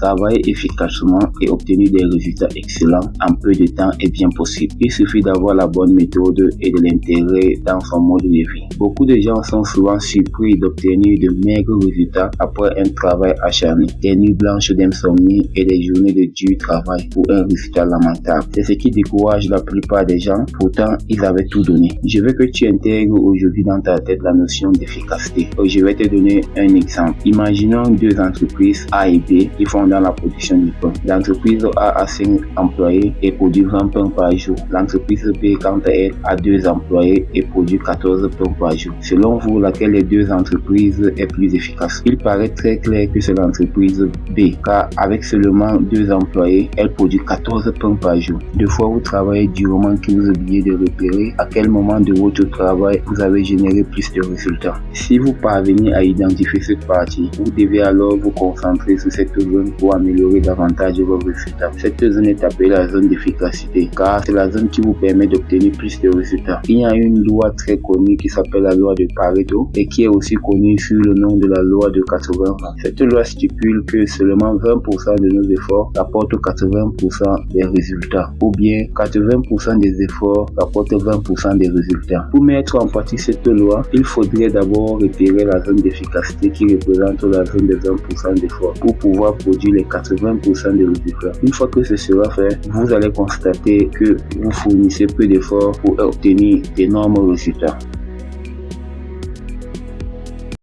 Travailler efficacement et obtenir des résultats excellents en peu de temps est bien possible. Il suffit d'avoir la bonne méthode et de l'intégrer dans son mode de vie. Beaucoup de gens sont souvent surpris d'obtenir de maigres résultats après un travail acharné, des nuits blanches d'insomnie et des journées de dur travail pour un résultat lamentable. C'est ce qui décourage la plupart des gens, pourtant ils avaient tout donné. Je veux que tu intègres aujourd'hui dans ta tête la notion d'efficacité. Je vais te donner un exemple. Imaginons deux entreprises A et B qui font dans la production du pain. L'entreprise A a 5 employés et produit 20 pains par jour. L'entreprise B, quant à elle, a 2 employés et produit 14 pains par jour. Selon vous, laquelle des deux entreprises est plus efficace? Il paraît très clair que c'est l'entreprise B, car avec seulement 2 employés, elle produit 14 pains par jour. Deux fois vous travaillez durement que vous oubliez de repérer à quel moment de votre travail vous avez généré plus de résultats. Si vous parvenez à identifier cette partie, vous devez alors vous concentrer sur cette zone pour améliorer davantage vos résultats. Cette zone est appelée la zone d'efficacité car c'est la zone qui vous permet d'obtenir plus de résultats. Il y a une loi très connue qui s'appelle la loi de Pareto et qui est aussi connue sous le nom de la loi de 80. Cette loi stipule que seulement 20% de nos efforts rapportent 80% des résultats ou bien 80% des efforts rapportent 20% des résultats. Pour mettre en pratique cette loi, il faudrait d'abord repérer la zone d'efficacité qui représente la zone de 20% d'efforts pour pouvoir produire les 80% des résultats. Une fois que ce sera fait, vous allez constater que vous fournissez peu d'efforts pour obtenir d'énormes résultats.